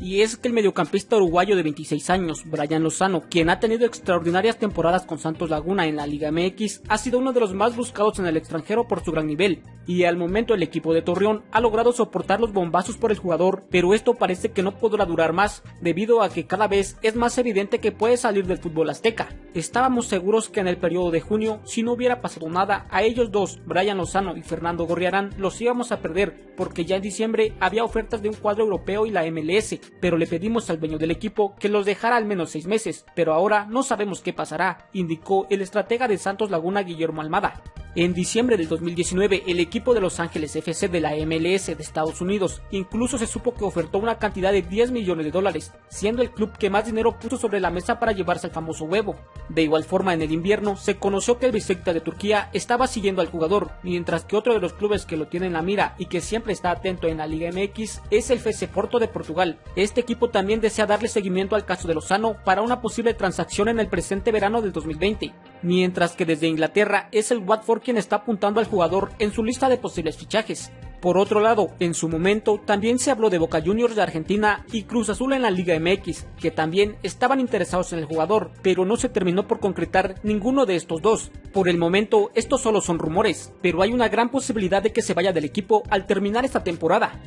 y es que el mediocampista uruguayo de 26 años, Brian Lozano, quien ha tenido extraordinarias temporadas con Santos Laguna en la Liga MX, ha sido uno de los más buscados en el extranjero por su gran nivel, y al momento el equipo de Torreón ha logrado soportar los bombazos por el jugador, pero esto parece que no podrá durar más, debido a que cada vez es más evidente que puede salir del fútbol azteca. Estábamos seguros que en el periodo de junio, si no hubiera pasado nada, a ellos dos, Brian Lozano y Fernando Gorriarán, los íbamos a perder, porque ya en diciembre había ofertas de un cuadro europeo y la MLS, pero le pedimos al dueño del equipo que los dejara al menos seis meses, pero ahora no sabemos qué pasará, indicó el estratega de Santos Laguna Guillermo Almada. En diciembre del 2019, el equipo de Los Ángeles FC de la MLS de Estados Unidos incluso se supo que ofertó una cantidad de 10 millones de dólares, siendo el club que más dinero puso sobre la mesa para llevarse al famoso huevo. De igual forma, en el invierno se conoció que el Besiktas de Turquía estaba siguiendo al jugador, mientras que otro de los clubes que lo tiene en la mira y que siempre está atento en la Liga MX es el FC Porto de Portugal. Este equipo también desea darle seguimiento al caso de Lozano para una posible transacción en el presente verano del 2020, mientras que desde Inglaterra es el Watford quien está apuntando al jugador en su lista de posibles fichajes. Por otro lado, en su momento también se habló de Boca Juniors de Argentina y Cruz Azul en la Liga MX, que también estaban interesados en el jugador, pero no se terminó por concretar ninguno de estos dos. Por el momento, estos solo son rumores, pero hay una gran posibilidad de que se vaya del equipo al terminar esta temporada.